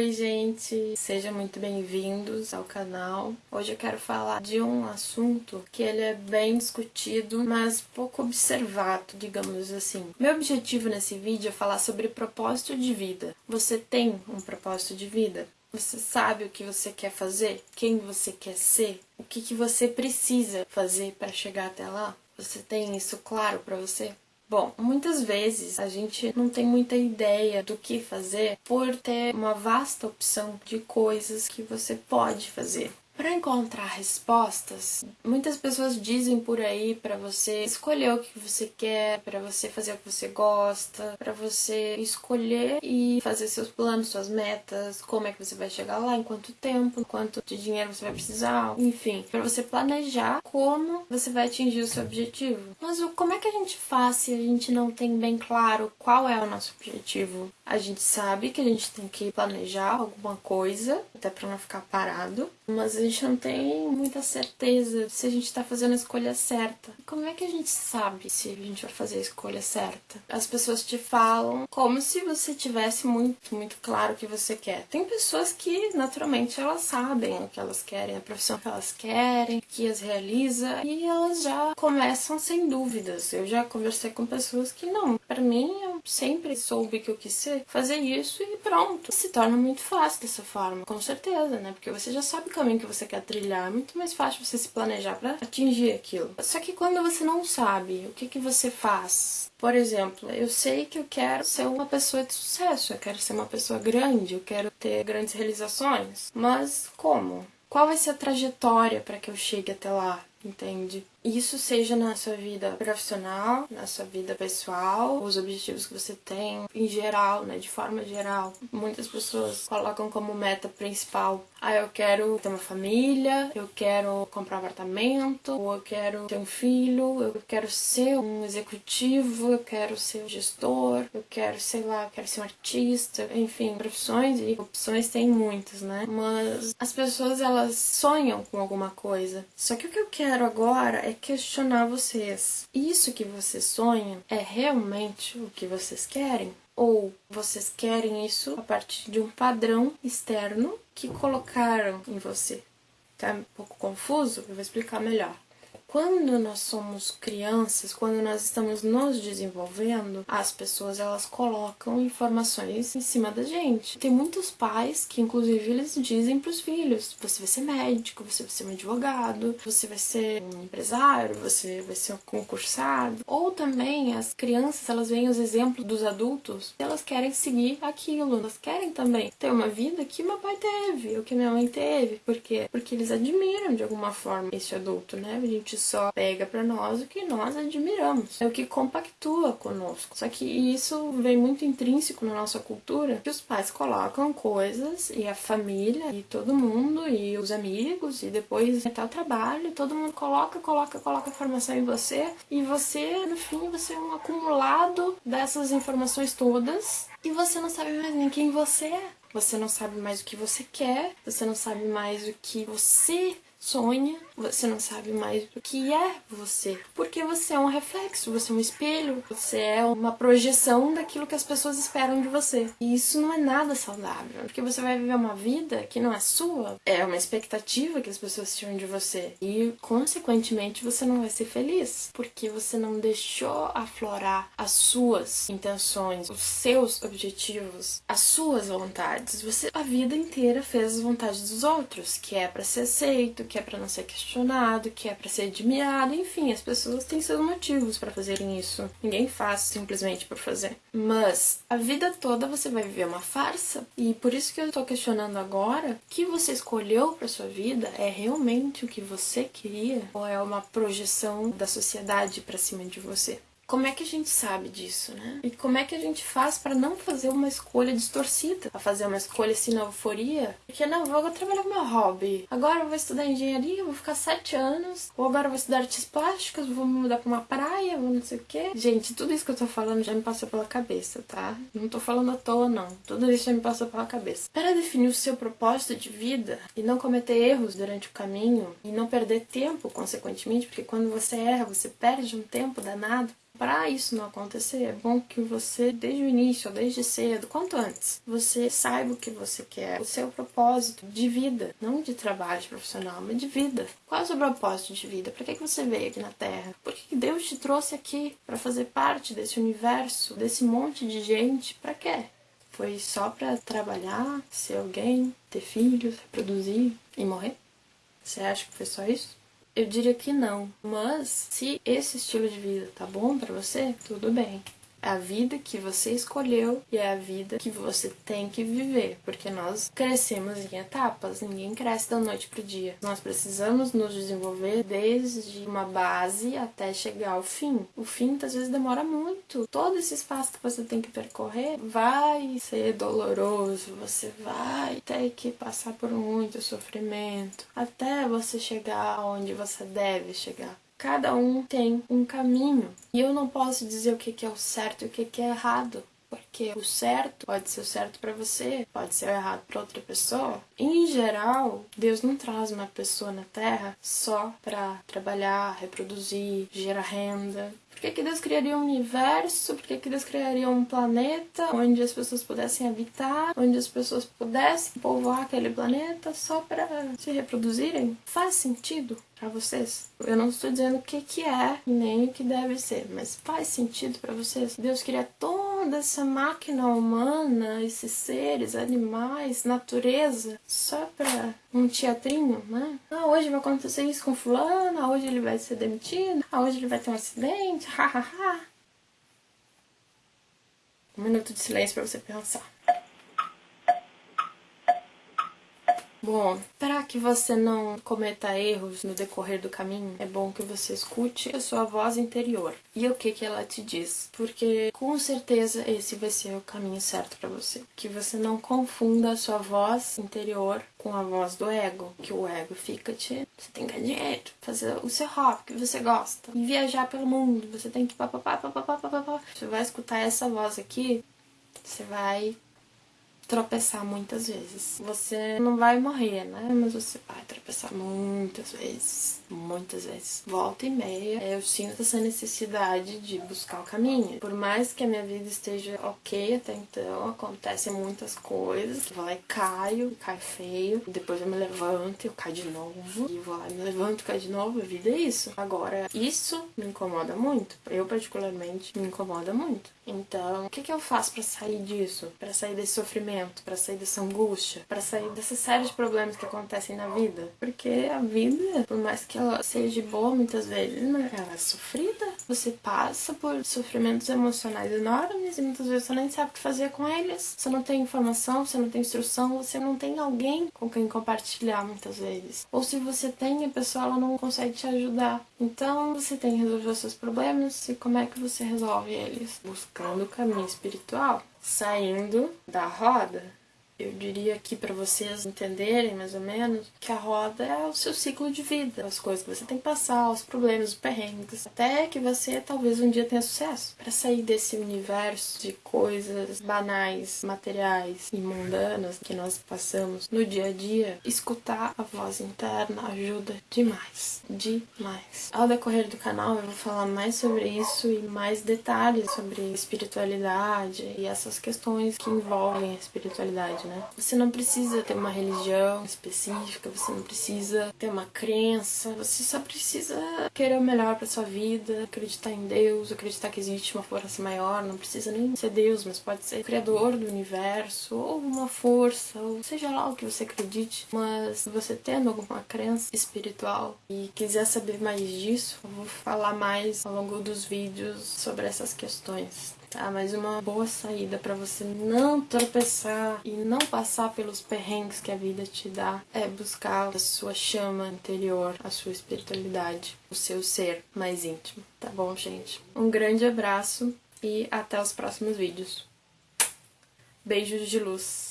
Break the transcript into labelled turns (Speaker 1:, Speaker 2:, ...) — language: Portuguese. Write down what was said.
Speaker 1: Oi, gente! Sejam muito bem-vindos ao canal. Hoje eu quero falar de um assunto que ele é bem discutido, mas pouco observado, digamos assim. Meu objetivo nesse vídeo é falar sobre propósito de vida. Você tem um propósito de vida? Você sabe o que você quer fazer? Quem você quer ser? O que, que você precisa fazer para chegar até lá? Você tem isso claro para você? Bom, muitas vezes a gente não tem muita ideia do que fazer por ter uma vasta opção de coisas que você pode fazer. Para encontrar respostas, muitas pessoas dizem por aí para você escolher o que você quer, para você fazer o que você gosta, para você escolher e fazer seus planos, suas metas, como é que você vai chegar lá, em quanto tempo, quanto de dinheiro você vai precisar, enfim, para você planejar como você vai atingir o seu objetivo. Mas como é que a gente faz se a gente não tem bem claro qual é o nosso objetivo? A gente sabe que a gente tem que planejar alguma coisa, até para não ficar parado, mas a gente não tem muita certeza se a gente está fazendo a escolha certa. Como é que a gente sabe se a gente vai fazer a escolha certa? As pessoas te falam como se você tivesse muito, muito claro o que você quer. Tem pessoas que, naturalmente, elas sabem o que elas querem, a profissão que elas querem, que as realiza, e elas já começam sem dúvidas. Eu já conversei com pessoas que não, para mim, sempre soube que eu quis ser fazer isso e pronto. Se torna muito fácil dessa forma, com certeza, né? Porque você já sabe o caminho que você quer trilhar. É muito mais fácil você se planejar para atingir aquilo. Só que quando você não sabe o que, que você faz, por exemplo, eu sei que eu quero ser uma pessoa de sucesso, eu quero ser uma pessoa grande, eu quero ter grandes realizações, mas como? Qual vai ser a trajetória para que eu chegue até lá? Entende? Isso seja na sua vida profissional, na sua vida pessoal, os objetivos que você tem em geral, né, de forma geral. Muitas pessoas colocam como meta principal: ah, eu quero ter uma família, eu quero comprar um apartamento, ou eu quero ter um filho, eu quero ser um executivo, eu quero ser um gestor, eu quero, sei lá, eu quero ser um artista, enfim, profissões e opções tem muitas, né? Mas as pessoas elas sonham com alguma coisa. Só que o que eu quero agora é questionar vocês. Isso que vocês sonham é realmente o que vocês querem? Ou vocês querem isso a partir de um padrão externo que colocaram em você? Tá um pouco confuso? Eu vou explicar melhor. Quando nós somos crianças, quando nós estamos nos desenvolvendo, as pessoas elas colocam informações em cima da gente. Tem muitos pais que inclusive eles dizem para os filhos: você vai ser médico, você vai ser um advogado, você vai ser um empresário, você vai ser um concursado. Ou também as crianças, elas veem os exemplos dos adultos, elas querem seguir aquilo, elas querem também ter uma vida que meu pai teve, ou que minha mãe teve. Por quê? Porque eles admiram de alguma forma esse adulto, né? A gente só pega para nós o que nós admiramos, é o que compactua conosco. Só que isso vem muito intrínseco na nossa cultura, que os pais colocam coisas e a família e todo mundo e os amigos e depois até o trabalho, todo mundo coloca, coloca, coloca informação em você e você, no fim, você é um acumulado dessas informações todas e você não sabe mais nem quem você é. Você não sabe mais o que você quer, você não sabe mais o que você sonha, você não sabe mais o que é você. Porque você é um reflexo, você é um espelho, você é uma projeção daquilo que as pessoas esperam de você. E isso não é nada saudável, porque você vai viver uma vida que não é sua, é uma expectativa que as pessoas tinham de você. E, consequentemente, você não vai ser feliz, porque você não deixou aflorar as suas intenções, os seus objetivos, as suas vontades. Você a vida inteira fez as vontades dos outros, que é para ser aceito, que é para não ser questionado, que é para ser admirado, enfim, as pessoas têm seus motivos para fazerem isso. Ninguém faz simplesmente por fazer. Mas a vida toda você vai viver uma farsa e por isso que eu tô questionando agora, que você escolheu para sua vida é realmente o que você queria ou é uma projeção da sociedade para cima de você? Como é que a gente sabe disso, né? E como é que a gente faz para não fazer uma escolha distorcida? Para fazer uma escolha assim euforia? Porque não, vou trabalhar com meu hobby. Agora eu vou estudar engenharia, vou ficar sete anos. Ou agora eu vou estudar artes plásticas, vou me mudar para uma praia, vou não sei o quê. Gente, tudo isso que eu tô falando já me passou pela cabeça, tá? Não tô falando à toa, não. Tudo isso já me passou pela cabeça. Para definir o seu propósito de vida e não cometer erros durante o caminho e não perder tempo, consequentemente, porque quando você erra, você perde um tempo danado para isso não acontecer, é bom que você, desde o início, desde cedo, quanto antes, você saiba o que você quer, o seu propósito de vida, não de trabalho profissional, mas de vida. Qual é o seu propósito de vida? Para que, que você veio aqui na Terra? Por que Deus te trouxe aqui para fazer parte desse universo, desse monte de gente? Para quê? Foi só para trabalhar, ser alguém, ter filhos, reproduzir e morrer? Você acha que foi só isso? Eu diria que não. Mas se esse estilo de vida tá bom para você, tudo bem. A vida que você escolheu e é a vida que você tem que viver, porque nós crescemos em etapas, ninguém cresce da noite pro dia. Nós precisamos nos desenvolver desde uma base até chegar ao fim. O fim às vezes demora muito. Todo esse espaço que você tem que percorrer vai ser doloroso, você vai ter que passar por muito sofrimento até você chegar onde você deve chegar. Cada um tem um caminho. E eu não posso dizer o que é o certo e o que é errado. Porque o certo pode ser o certo para você, pode ser o errado para outra pessoa. Em geral, Deus não traz uma pessoa na Terra só para trabalhar, reproduzir, gerar renda. Por que, que Deus criaria um universo? Por que, que Deus criaria um planeta onde as pessoas pudessem habitar, onde as pessoas pudessem povoar aquele planeta só para se reproduzirem? Faz sentido para vocês? Eu não estou dizendo o que, que é nem o que deve ser, mas faz sentido para vocês? Deus cria toda essa máquina humana, esses seres, animais, natureza, só para um teatrinho, né? Ah, hoje vai acontecer isso com fulano, ah, hoje ele vai ser demitido, ah, hoje ele vai ter um acidente, hahaha. um minuto de silêncio para você pensar. Bom, para que você não cometa erros no decorrer do caminho, é bom que você escute a sua voz interior e o que que ela te diz, porque com certeza esse vai ser o caminho certo para você. Que você não confunda a sua voz interior com a voz do ego, que o ego fica te, você tem que ganhar dinheiro, fazer o seu hobby que você gosta viajar pelo mundo, você tem que papapá, papapá, papapá. Você vai escutar essa voz aqui, você vai tropeçar muitas vezes. Você não vai morrer, né? Mas você vai tropeçar muitas vezes. Muitas vezes. Volta e meia, eu sinto essa necessidade de buscar o caminho. Por mais que a minha vida esteja ok até então, acontecem muitas coisas. Eu vou lá e caio, caio feio. Depois eu me levanto, eu caio de novo. E vou lá e me levanto, caio de novo. A vida é isso. Agora, isso me incomoda muito. Eu, particularmente, me incomoda muito. Então, o que, que eu faço para sair disso? Para sair desse sofrimento? Para sair dessa angústia? Para sair dessa série de problemas que acontecem na vida? Porque a vida, por mais que ela seja boa muitas vezes, né? ela é sofrida. Você passa por sofrimentos emocionais enormes e muitas vezes você nem sabe o que fazer com eles. Você não tem informação, você não tem instrução, você não tem alguém com quem compartilhar muitas vezes. Ou se você tem, a pessoa ela não consegue te ajudar. Então, você tem que resolver os seus problemas e como é que você resolve eles? Busca buscando o caminho espiritual, saindo da roda eu diria aqui para vocês entenderem mais ou menos que a roda é o seu ciclo de vida, as coisas que você tem que passar, os problemas, os perrengues, até que você talvez um dia tenha sucesso. Para sair desse universo de coisas banais, materiais e mundanas que nós passamos no dia a dia, escutar a voz interna ajuda demais, demais. Ao decorrer do canal eu vou falar mais sobre isso e mais detalhes sobre espiritualidade e essas questões que envolvem a espiritualidade, né? Você não precisa ter uma religião específica, você não precisa ter uma crença, você só precisa querer o melhor para sua vida, acreditar em Deus, acreditar que existe uma força maior, não precisa nem ser Deus, mas pode ser o criador do universo, ou uma força, ou seja lá o que você acredite. Mas você tendo alguma crença espiritual e quiser saber mais disso, eu vou falar mais ao longo dos vídeos sobre essas questões tá? Mas uma boa saída para você não tropeçar e não passar pelos perrengues que a vida te dá é buscar a sua chama interior, a sua espiritualidade, o seu ser mais íntimo, tá bom, gente? Um grande abraço e até os próximos vídeos. Beijos de luz.